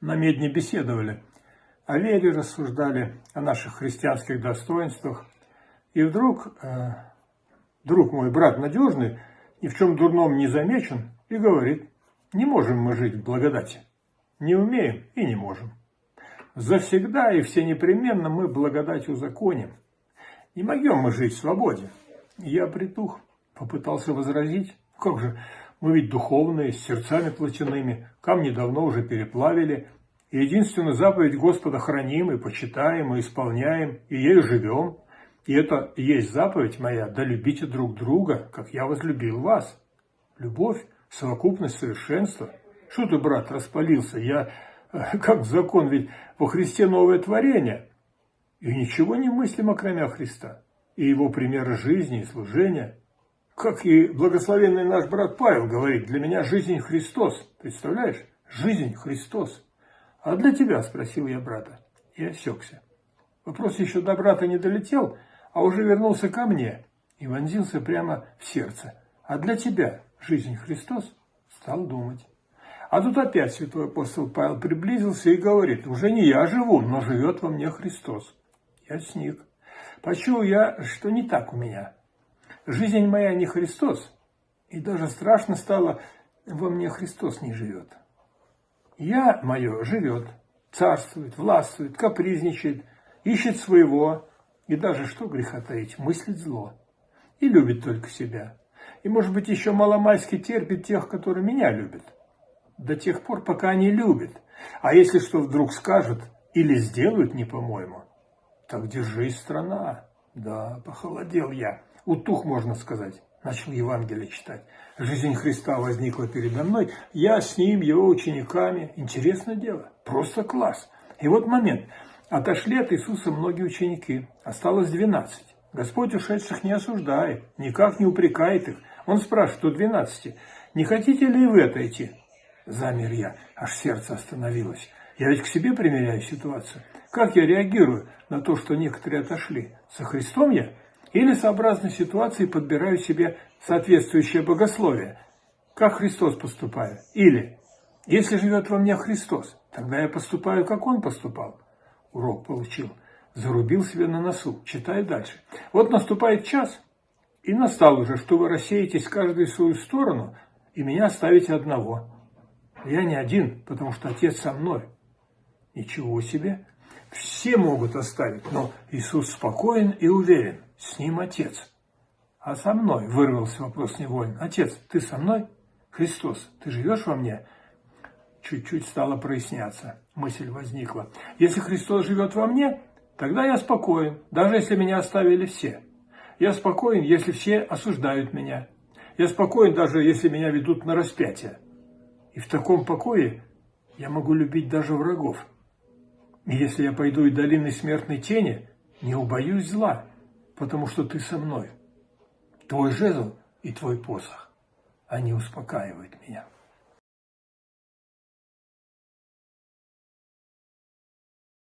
на медне беседовали, о вере рассуждали, о наших христианских достоинствах. И вдруг э, друг мой, брат надежный, ни в чем дурном не замечен, и говорит, не можем мы жить в благодати. Не умеем и не можем. Завсегда и все непременно мы благодать узаконим. Не могем мы жить в свободе. Я притух, попытался возразить. Как же, мы ведь духовные, с сердцами плотяными, камни давно уже переплавили, и единственную заповедь Господа храним и почитаем, и исполняем, и ею живем. И это и есть заповедь моя, да любите друг друга, как я возлюбил вас. Любовь, совокупность совершенства. Что ты, брат, распалился? Я, как закон, ведь во Христе новое творение. И ничего не мыслим, окромя Христа. И его примеры жизни и служения. Как и благословенный наш брат Павел говорит, для меня жизнь Христос. Представляешь? Жизнь Христос. А для тебя, спросил я брата. И осекся. Вопрос еще до брата не долетел, а уже вернулся ко мне и вонзился прямо в сердце. А для тебя жизнь Христос? Стал думать. А тут опять святой апостол Павел приблизился и говорит, уже не я живу, но живет во мне Христос. Я сник. Почуял я, что не так у меня. Жизнь моя не Христос, и даже страшно стало, во мне Христос не живет. Я мое живет, царствует, властвует, капризничает, ищет своего, и даже, что греха таить, мыслит зло. И любит только себя. И, может быть, еще маломальски терпит тех, которые меня любят. До тех пор, пока они любят. А если что вдруг скажут или сделают не по-моему, так держись, страна. Да, похолодел я утух, можно сказать. Начал Евангелие читать. Жизнь Христа возникла передо мной. Я с ним, его учениками. Интересное дело. Просто класс. И вот момент. Отошли от Иисуса многие ученики. Осталось двенадцать. Господь ушедших не осуждает, никак не упрекает их. Он спрашивает у двенадцати, не хотите ли вы отойти? Замер я, аж сердце остановилось. Я ведь к себе примеряю ситуацию. Как я реагирую на то, что некоторые отошли? Со Христом я? Или сообразно ситуации подбираю себе соответствующее богословие. Как Христос поступаю. Или, если живет во мне Христос, тогда я поступаю, как Он поступал. Урок получил. Зарубил себе на носу. Читаю дальше. Вот наступает час, и настал уже, что вы рассеетесь каждый в свою сторону, и меня оставите одного. Я не один, потому что Отец со мной. Ничего себе. Все могут оставить, но Иисус спокоен и уверен. С ним Отец. А со мной, вырвался вопрос невольно. Отец, ты со мной? Христос, ты живешь во мне? Чуть-чуть стало проясняться. Мысль возникла. Если Христос живет во мне, тогда я спокоен, даже если меня оставили все. Я спокоен, если все осуждают меня. Я спокоен, даже если меня ведут на распятие. И в таком покое я могу любить даже врагов. Если я пойду и долиной смертной тени, не убоюсь зла, потому что ты со мной. Твой жезл и твой посох, они успокаивают меня.